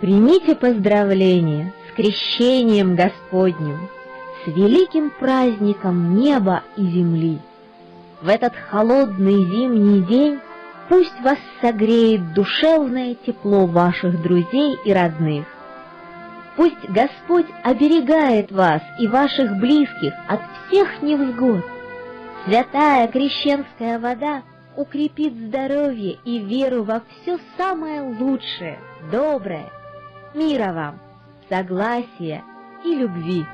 Примите поздравления с крещением Господним, с великим праздником неба и земли. В этот холодный зимний день пусть вас согреет душевное тепло ваших друзей и родных. Пусть Господь оберегает вас и ваших близких от всех невзгод. Святая крещенская вода укрепит здоровье и веру во все самое лучшее, доброе. Мира вам, согласия и любви.